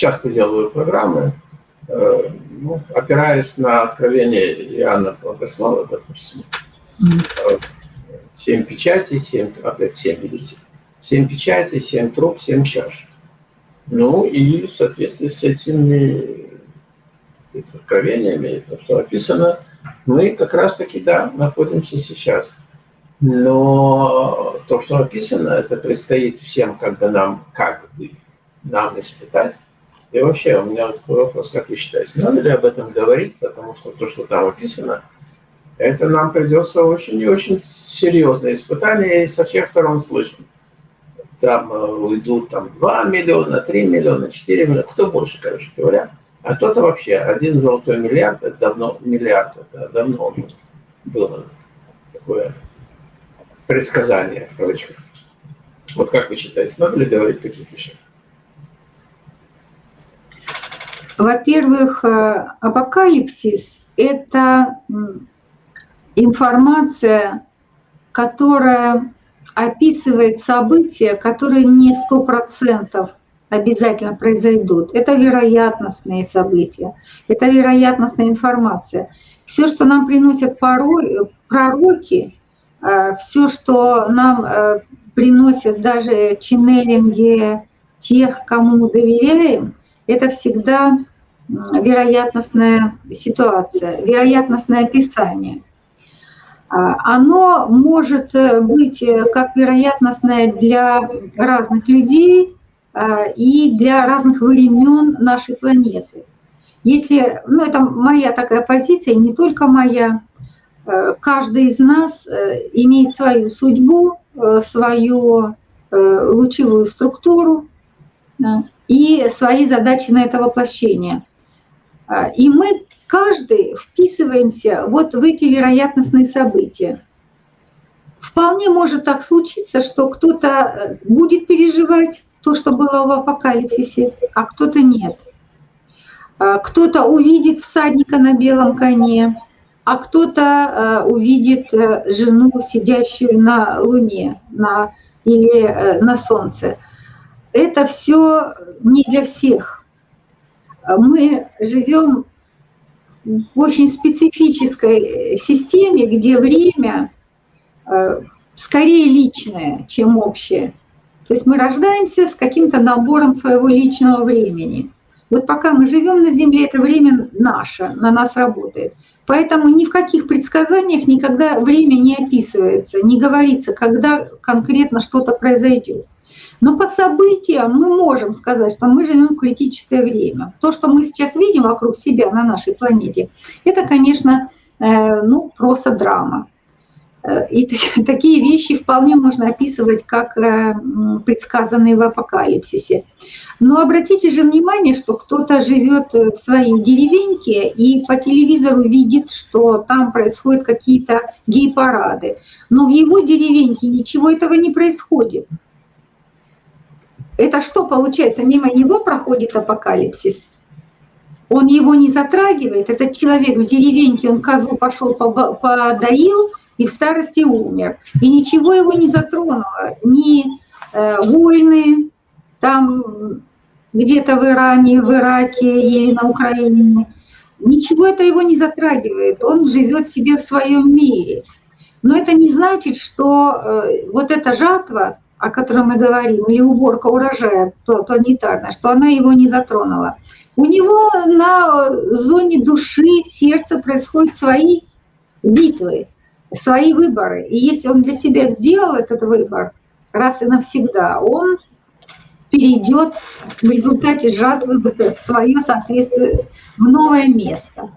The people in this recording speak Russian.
часто делаю программы, э, ну, опираясь на откровение Иоанна Богослова, допустим, семь печатей, семь, опять семь, видите, семь печатей, семь труб, семь чаш. Ну и в соответствии с этими откровениями, то, что описано, мы как раз-таки, да, находимся сейчас. Но то, что описано, это предстоит всем бы нам, как бы, нам испытать. И вообще, у меня такой вопрос, как вы считаете, надо ли об этом говорить, потому что то, что там описано, это нам придется очень и очень серьезное испытание, и со всех сторон слышим. Там э, уйдут там, 2 миллиона, 3 миллиона, 4 миллиона, кто больше, короче говоря. А кто-то вообще, один золотой миллиард, это давно, миллиард, это давно уже было такое предсказание, в кавычках. Вот как вы считаете, надо ли говорить таких вещах? Во-первых, э, апокалипсис – это информация, которая описывает события, которые не сто процентов обязательно произойдут. Это вероятностные события, это вероятностная информация. Все, что нам приносят порой, пророки, э, все, что нам э, приносят даже ченнелинги тех, кому доверяем, это всегда вероятностная ситуация, вероятностное описание. А, оно может э, быть как вероятностное для разных людей, а, и для разных времен нашей планеты. Если, ну это моя такая позиция, не только моя, э, каждый из нас э, имеет свою судьбу, э, свою лучевую структуру и свои задачи на это воплощение. А, и мы каждый вписываемся вот в эти вероятностные события. Вполне может так случиться, что кто-то будет переживать то, что было в апокалипсисе, а кто-то нет. А, кто-то увидит всадника на белом коне, а кто-то а, увидит э, жену, сидящую на луне на, или э, на солнце. Это все не для всех. Мы живем в очень специфической системе, где время э, скорее личное, чем общее. То есть мы рождаемся с каким-то набором своего личного времени. Вот пока мы живем на Земле, это время наше, на нас работает. Поэтому ни в каких предсказаниях никогда время не описывается, не говорится, когда конкретно что-то произойдет. Но по событиям мы можем сказать, что мы живем в критическое время. То, что мы сейчас видим вокруг себя на нашей планете, это, конечно, э, ну, просто драма. Э, и такие вещи вполне можно описывать как э, предсказанные в апокалипсисе. Но обратите же внимание, что кто-то живет в своей деревеньке и по телевизору видит, что там происходят какие-то гей-парады. Но в его деревеньке ничего этого не происходит. Это что получается? Мимо него проходит апокалипсис? Он его не затрагивает? Этот человек в деревеньке, он козу пошел подоил, и в старости умер. И ничего его не затронуло, ни э, войны там где-то в Иране, в Ираке или на Украине. Ничего это его не затрагивает, он живет себе в своем мире. Но это не значит, что э, вот эта жатва, о которой мы говорим, или уборка урожая планетарная, что она его не затронула. У него на зоне души, сердца происходят свои битвы свои выборы. И если он для себя сделал этот выбор раз и навсегда, он перейдет в результате жатвы в свое соответствие в новое место.